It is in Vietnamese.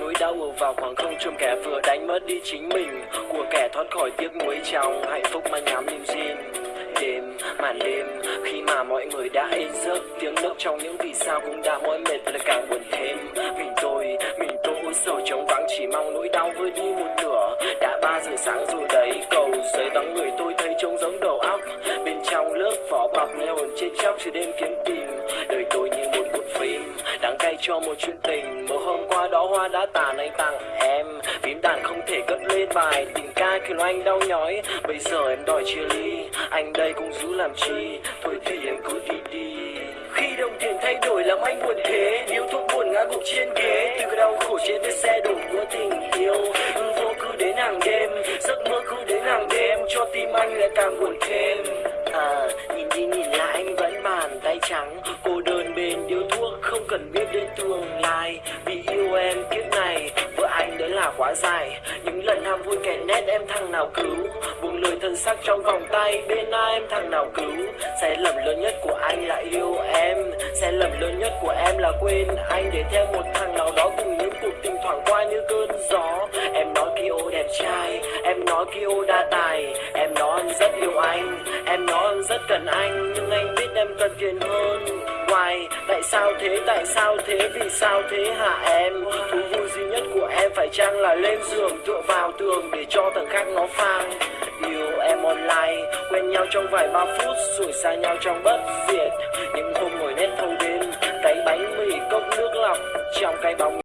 nỗi đau ở vào khoảng không trông kẻ vừa đánh mất đi chính mình. Của kẻ thoát khỏi tiếc nuối trong hạnh phúc mà nhắm niềm tin đêm màn đêm, khi mà mọi người đã yên giấc, tiếng nước trong những vì sao cũng đã mỏi mệt là càng buồn thêm. Mình tôi mình tôi sầu trống vắng, chỉ mong nỗi đau vơi đi một nửa. Đã ba giờ sáng rồi đấy, cầu giấy vắng người tôi thấy trông giống đầu óc. Bên trong lớp vỏ bọc nghe hồn chết chóc, chưa đêm kiếm tìm. Đời tôi như một cuộn phim đáng cay cho một chuyện tình. Mỗi hôm đó hoa đã tàn anh tặng em. Phím đàn không thể cất lên bài, tình ca khiến anh đau nhói. Bây giờ em đòi chia ly, anh đây cũng giữ làm chi. Thôi thì em cứ đi đi. Khi đồng tiền thay đổi làm anh buồn thế, yêu thuốc buồn ngã gục trên ghế. Từ cái đau khổ trên vết xe đổ của tình yêu. Vô cứ đến hàng đêm, giấc mơ cứ đến hàng đêm, cho tim anh lại càng buồn thêm. À nhìn đi nhìn lại anh vẫn bàn tay trắng tương lai vì yêu em. Kiếp này, vợ anh đấy là quá dài. Những lần ham vui kẻ nét em thằng nào cứu? Buông lời thân sắc trong vòng tay, bên ai em thằng nào cứu? Sai lầm lớn nhất của anh là yêu em. Sai lầm lớn nhất của em là quên anh. Để theo một thằng nào đó cùng những cuộc tình thoảng qua như cơn gió. Em nói Kyo đẹp trai, em nói Kyo đa tài. Em nói anh rất yêu anh, em nói anh rất cần anh. Nhưng anh biết em cần tiền hơn hoài Tại sao thế? Tại sao thế? Vì sao thế hả em? Thú vui duy nhất của em phải chăng là lên giường tựa vào tường để cho thằng khác nó phang Yêu em online, quen nhau trong vài ba phút rồi xa nhau trong bất diệt Những hôm ngồi nét thâu đêm, cái bánh mì cốc nước lọc trong cái bóng